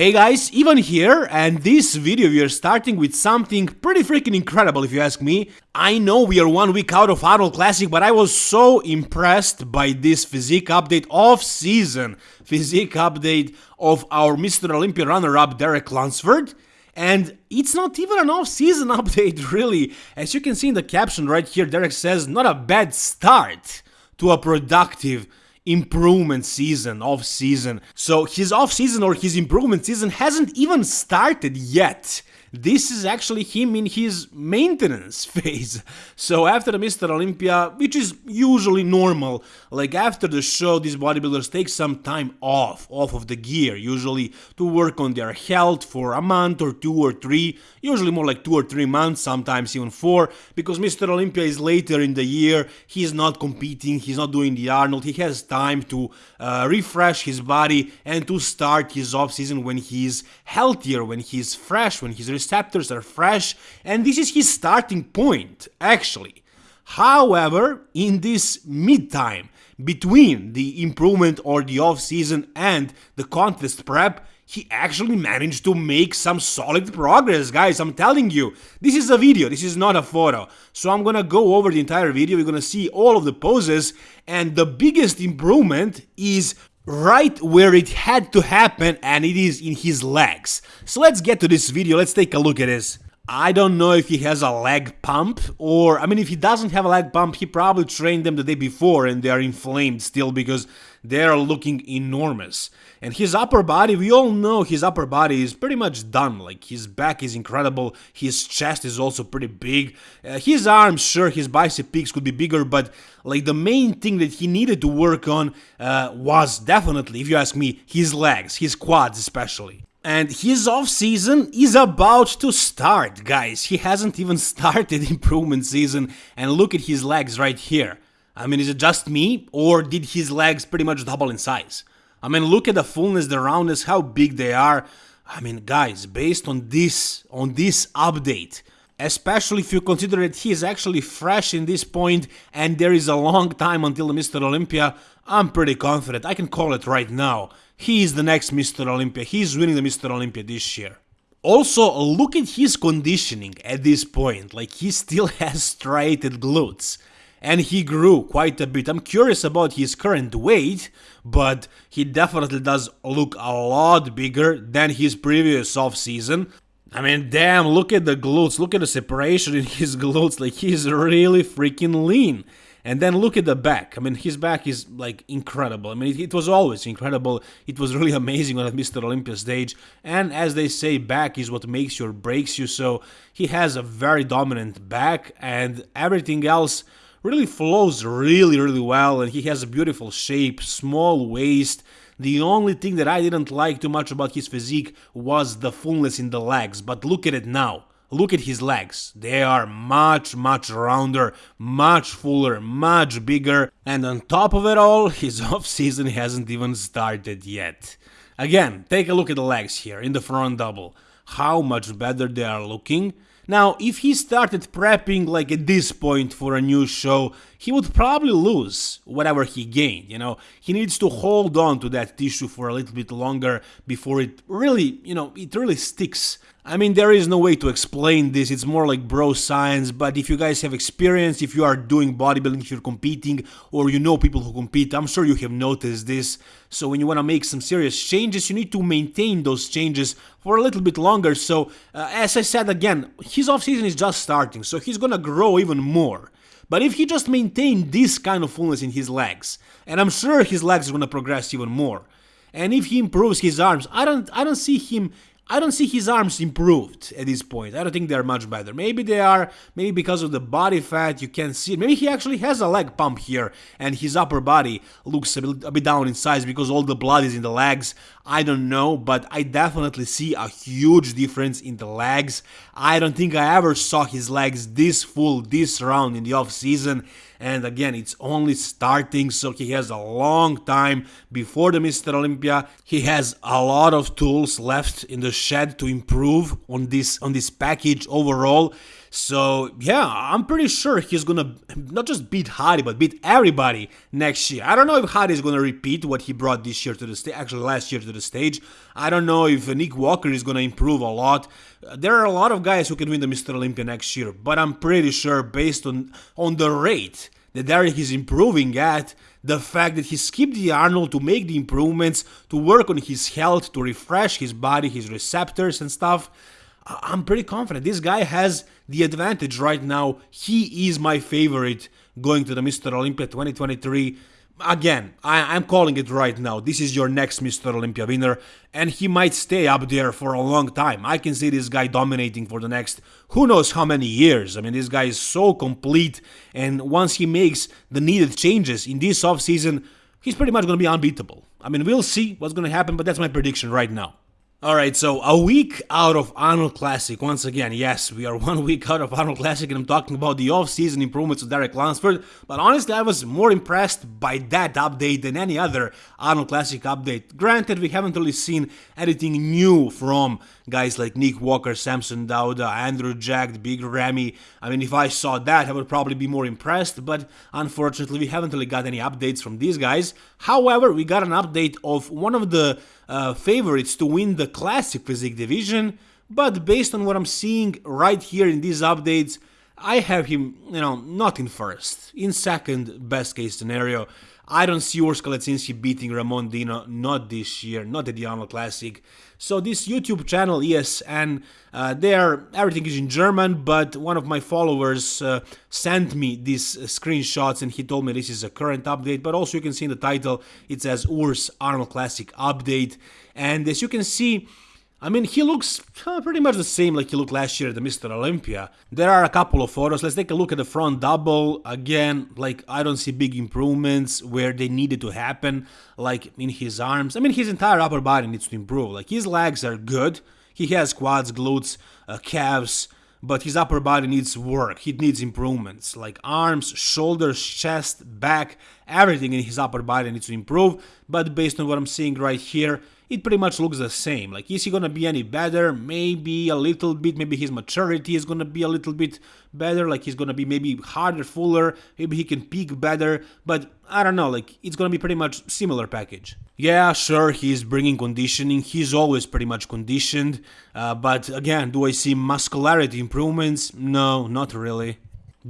Hey guys, Ivan here, and this video we are starting with something pretty freaking incredible if you ask me. I know we are one week out of Arnold Classic, but I was so impressed by this physique update off-season physique update of our Mr. Olympia runner-up Derek Lunsford. And it's not even an off-season update really. As you can see in the caption right here, Derek says, not a bad start to a productive improvement season, off season. So his off season or his improvement season hasn't even started yet. This is actually him in his maintenance phase. So after the Mr. Olympia, which is usually normal, like after the show, these bodybuilders take some time off, off of the gear, usually to work on their health for a month or two or three, usually more like two or three months, sometimes even four, because Mr. Olympia is later in the year, he's not competing, he's not doing the Arnold, he has time to uh, refresh his body and to start his off season when he's healthier, when he's fresh, when he's receptors are fresh, and this is his starting point, actually. However, in this mid-time between the improvement or the off-season and the contest prep, he actually managed to make some solid progress, guys, I'm telling you. This is a video, this is not a photo. So I'm gonna go over the entire video, we're gonna see all of the poses, and the biggest improvement is right where it had to happen and it is in his legs. So let's get to this video, let's take a look at this. I don't know if he has a leg pump or I mean if he doesn't have a leg pump he probably trained them the day before and they are inflamed still because they are looking enormous. And his upper body, we all know his upper body is pretty much done. Like his back is incredible, his chest is also pretty big. Uh, his arms, sure, his bicep peaks could be bigger, but like the main thing that he needed to work on uh, was definitely, if you ask me, his legs, his quads especially. And his off season is about to start, guys. He hasn't even started improvement season, and look at his legs right here. I mean, is it just me, or did his legs pretty much double in size? I mean, look at the fullness, the roundness, how big they are. I mean, guys, based on this, on this update, especially if you consider that he is actually fresh in this point and there is a long time until Mr. Olympia, I'm pretty confident, I can call it right now. He is the next Mr. Olympia, he's winning the Mr. Olympia this year. Also, look at his conditioning at this point, like he still has striated glutes and he grew quite a bit. I'm curious about his current weight, but he definitely does look a lot bigger than his previous off season. I mean, damn, look at the glutes, look at the separation in his glutes, like he's really freaking lean. And then look at the back. I mean, his back is like incredible. I mean, it, it, was always incredible. It was really amazing on that Mr. Olympia stage. And as they say, back is what makes you or breaks you. So he has a very dominant back, and everything else really flows really, really well, and he has a beautiful shape, small waist. The only thing that I didn't like too much about his physique was the fullness in the legs, but look at it now. Look at his legs. They are much, much rounder, much fuller, much bigger, and on top of it all, his off-season hasn't even started yet. Again, take a look at the legs here in the front double. How much better they are looking. Now, if he started prepping like at this point for a new show, he would probably lose whatever he gained, you know. He needs to hold on to that tissue for a little bit longer before it really, you know, it really sticks I mean, there is no way to explain this, it's more like bro science, but if you guys have experience, if you are doing bodybuilding, if you're competing, or you know people who compete, I'm sure you have noticed this. So when you want to make some serious changes, you need to maintain those changes for a little bit longer. So, uh, as I said again, his off season is just starting, so he's gonna grow even more. But if he just maintained this kind of fullness in his legs, and I'm sure his legs are gonna progress even more, and if he improves his arms, I don't I don't see him I don't see his arms improved at this point. I don't think they're much better. Maybe they are, maybe because of the body fat, you can't see it. Maybe he actually has a leg pump here and his upper body looks a bit, a bit down in size because all the blood is in the legs. I don't know, but I definitely see a huge difference in the legs. I don't think I ever saw his legs this full, this round in the off season and again it's only starting so he has a long time before the Mr. Olympia he has a lot of tools left in the shed to improve on this on this package overall So yeah, I'm pretty sure he's gonna not just beat Hadi, but beat everybody next year. I don't know if Hadi is gonna repeat what he brought this year to the stage, actually last year to the stage. I don't know if Nick Walker is gonna improve a lot. There are a lot of guys who can win the Mr. Olympia next year, but I'm pretty sure based on on the rate that Derek is improving at, the fact that he skipped the Arnold to make the improvements, to work on his health, to refresh his body, his receptors and stuff I'm pretty confident. This guy has the advantage right now. He is my favorite going to the Mr. Olympia 2023. Again, I, am calling it right now. This is your next Mr. Olympia winner, and he might stay up there for a long time. I can see this guy dominating for the next who knows how many years. I mean, this guy is so complete, and once he makes the needed changes in this offseason, he's pretty much going to be unbeatable. I mean, we'll see what's going to happen, but that's my prediction right now. Alright, so a week out of Arnold Classic. Once again, yes, we are one week out of Arnold Classic and I'm talking about the off-season improvements of Derek Lunsford, but honestly I was more impressed by that update than any other Arnold Classic update. Granted, we haven't really seen anything new from guys like Nick Walker, Samson Dauda, Andrew Jack, Big Ramy. I mean, if I saw that, I would probably be more impressed, but unfortunately we haven't really got any updates from these guys. However, we got an update of one of the uh, favorites to win the Classic Physique division, but based on what I'm seeing right here in these updates, I have him, you know, not in first, in second best case scenario. I don't see Urs Kalecinski beating Ramon Dino, not this year, not at the Arnold Classic. So this YouTube channel, ESN, uh, there everything is in German, but one of my followers uh, sent me these screenshots and he told me this is a current update, but also you can see in the title it says Urs Arnold Classic Update. And as you can see, I mean, he looks uh, pretty much the same like he looked last year at the Mr. Olympia. There are a couple of photos. Let's take a look at the front double. Again, like, I don't see big improvements where they needed to happen, like in his arms. I mean, his entire upper body needs to improve. Like, his legs are good. He has quads, glutes, uh, calves, but his upper body needs work. He needs improvements. Like arms, shoulders, chest, back, everything in his upper body needs to improve. But based on what I'm seeing right here, it pretty much looks the same. Like, is he gonna be any better? Maybe a little bit. Maybe his maturity is gonna be a little bit better. Like, he's gonna be maybe harder, fuller. Maybe he can peak better. But I don't know. Like, it's gonna be pretty much similar package. Yeah, sure, he's bringing conditioning. He's always pretty much conditioned. Uh, but again, do I see muscularity improvements? No, not really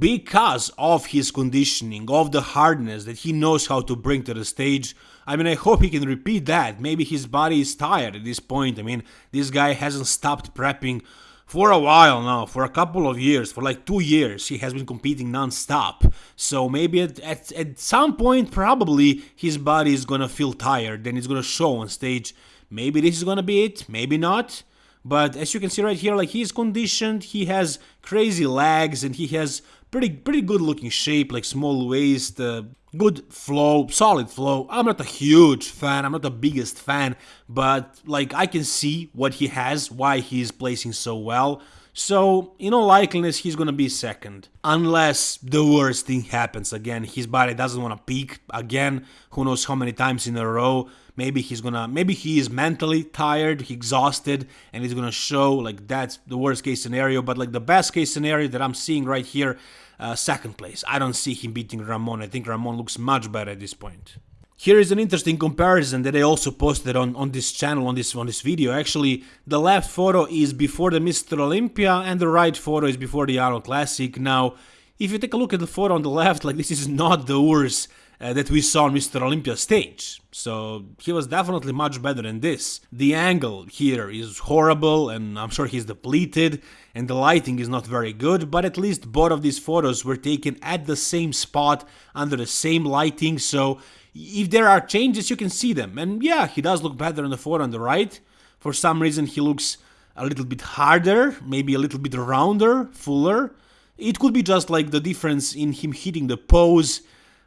because of his conditioning, of the hardness that he knows how to bring to the stage. I mean, I hope he can repeat that. Maybe his body is tired at this point. I mean, this guy hasn't stopped prepping for a while now, for a couple of years, for like two years, he has been competing non-stop. So maybe at, at, at some point, probably, his body is gonna feel tired and it's gonna show on stage. Maybe this is gonna be it, maybe not. But as you can see right here, like he's conditioned, he has crazy legs and he has pretty pretty good looking shape, like small waist, uh, good flow, solid flow. I'm not a huge fan, I'm not the biggest fan, but like I can see what he has, why he's placing so well. So, in all likeliness, he's gonna be second. Unless the worst thing happens again. His body doesn't wanna peak again, who knows how many times in a row. Maybe he's gonna, maybe he is mentally tired, exhausted, and he's gonna show like that's the worst case scenario. But like the best case scenario that I'm seeing right here, uh, second place. I don't see him beating Ramon. I think Ramon looks much better at this point. Here is an interesting comparison that I also posted on, on this channel, on this on this video. Actually, the left photo is before the Mr. Olympia and the right photo is before the Arnold Classic. Now, if you take a look at the photo on the left, like this is not the worst uh, that we saw on Mr. Olympia stage. So he was definitely much better than this. The angle here is horrible and I'm sure he's depleted and the lighting is not very good, but at least both of these photos were taken at the same spot under the same lighting, so if there are changes you can see them. And yeah, he does look better on the photo on the right. For some reason he looks a little bit harder, maybe a little bit rounder, fuller. It could be just like the difference in him hitting the pose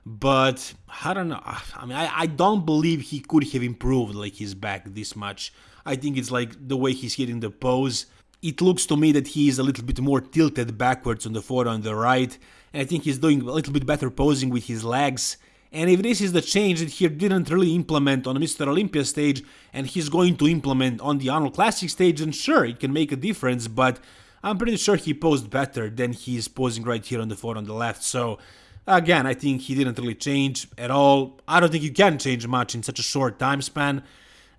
but I don't know. I mean, I, I don't believe he could have improved like his back this much. I think it's like the way he's hitting the pose. It looks to me that he is a little bit more tilted backwards on the photo on the right, and I think he's doing a little bit better posing with his legs. And if this is the change that he didn't really implement on the Mr. Olympia stage, and he's going to implement on the Arnold Classic stage, then sure, it can make a difference, but I'm pretty sure he posed better than he's posing right here on the photo on the left. So again, I think he didn't really change at all. I don't think you can change much in such a short time span,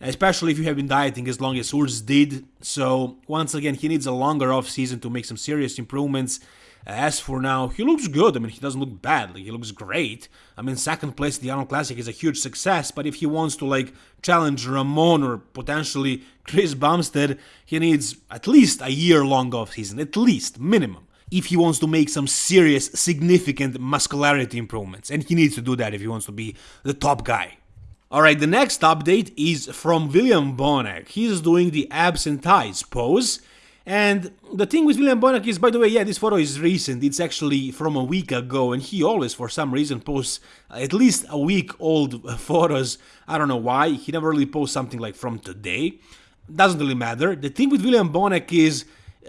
especially if you have been dieting as long as Urs did. So once again, he needs a longer off season to make some serious improvements. As for now, he looks good. I mean, he doesn't look bad. Like, he looks great. I mean, second place at the Arnold Classic is a huge success, but if he wants to, like, challenge Ramon or potentially Chris Bumstead, he needs at least a year long off season. At least, minimum. If he wants to make some serious, significant muscularity improvements. And he needs to do that if he wants to be the top guy. Alright, the next update is from William Bonac. He's doing the abs and thighs pose. And the thing with William Bonac is, by the way, yeah, this photo is recent. It's actually from a week ago, and he always, for some reason, posts at least a week old photos. I don't know why. He never really posts something like from today. Doesn't really matter. The thing with William Bonac is,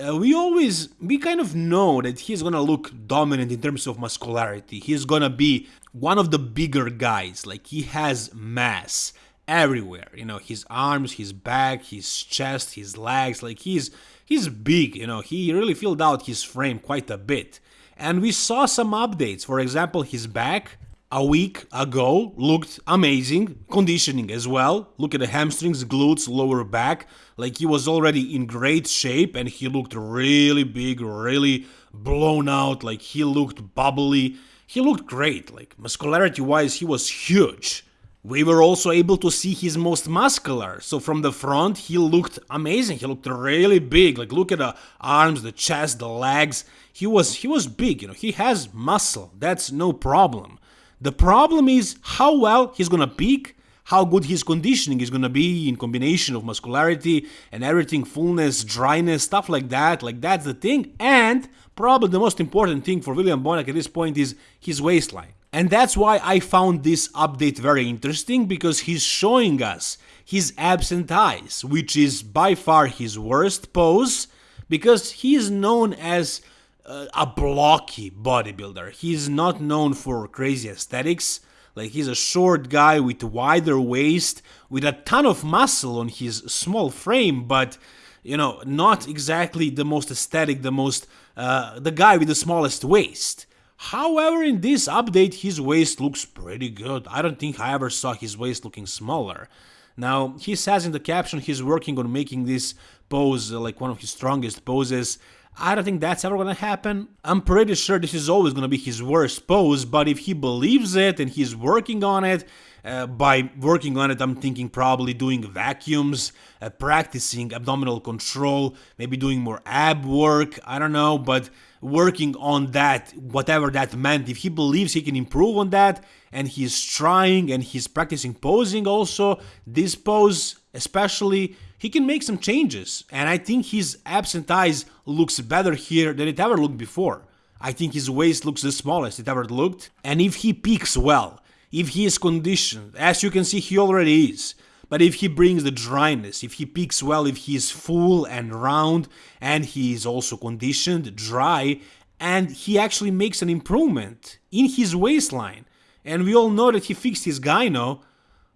uh, we always, we kind of know that he's gonna look dominant in terms of muscularity. He's gonna be one of the bigger guys. Like, he has mass everywhere. You know, his arms, his back, his chest, his legs. Like, he's he's big, you know, he really filled out his frame quite a bit. And we saw some updates, for example, his back a week ago looked amazing, conditioning as well. Look at the hamstrings, glutes, lower back, like he was already in great shape and he looked really big, really blown out, like he looked bubbly. He looked great, like muscularity wise, he was huge. We were also able to see his most muscular. So from the front, he looked amazing. He looked really big. Like look at the arms, the chest, the legs. He was he was big, you know. He has muscle. That's no problem. The problem is how well he's gonna peak, how good his conditioning is gonna be in combination of muscularity and everything, fullness, dryness, stuff like that. Like that's the thing. And probably the most important thing for William Bonac at this point is his waistline. And that's why I found this update very interesting because he's showing us his abs and thighs, which is by far his worst pose because he is known as uh, a blocky bodybuilder. He's not known for crazy aesthetics. Like he's a short guy with wider waist, with a ton of muscle on his small frame, but you know, not exactly the most aesthetic, the most uh, the guy with the smallest waist. However, in this update, his waist looks pretty good. I don't think I ever saw his waist looking smaller. Now, he says in the caption he's working on making this pose like one of his strongest poses. I don't think that's ever gonna happen. I'm pretty sure this is always gonna be his worst pose, but if he believes it and he's working on it, uh, by working on it, I'm thinking probably doing vacuums, uh, practicing abdominal control, maybe doing more ab work, I don't know, but working on that, whatever that meant. If he believes he can improve on that and he's trying and he's practicing posing also, this pose especially, he can make some changes. And I think his abs and thighs looks better here than it ever looked before. I think his waist looks the smallest it ever looked. And if he peaks well, if he is conditioned, as you can see he already is, but if he brings the dryness, if he peaks well, if he is full and round, and he is also conditioned, dry, and he actually makes an improvement in his waistline, and we all know that he fixed his gyno,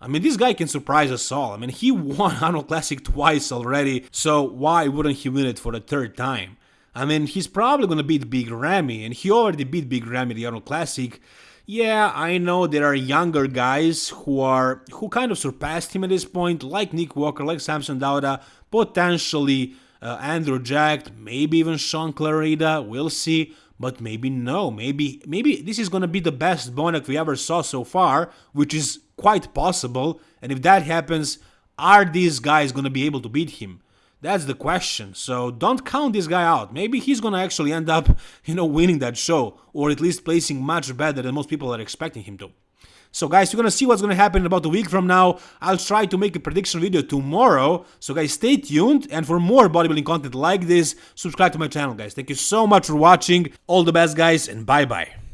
I mean, this guy can surprise us all. I mean, he won Arnold Classic twice already, so why wouldn't he win it for the third time? I mean, he's probably gonna beat Big Ramy, and he already beat Big Ramy the Arnold Classic, yeah, I know there are younger guys who are who kind of surpassed him at this point, like Nick Walker, like Samson Dauda, potentially uh, Andrew Jack, maybe even Shaun Clarida. We'll see, but maybe no. Maybe maybe this is gonna be the best Bonac we ever saw so far, which is quite possible. And if that happens, are these guys gonna be able to beat him? That's the question. So don't count this guy out. Maybe he's gonna actually end up, you know, winning that show, or at least placing much better than most people are expecting him to. So guys, you're gonna see what's gonna happen in about a week from now. I'll try to make a prediction video tomorrow. So guys, stay tuned. And for more bodybuilding content like this, subscribe to my channel, guys. Thank you so much for watching. All the best, guys, and bye-bye.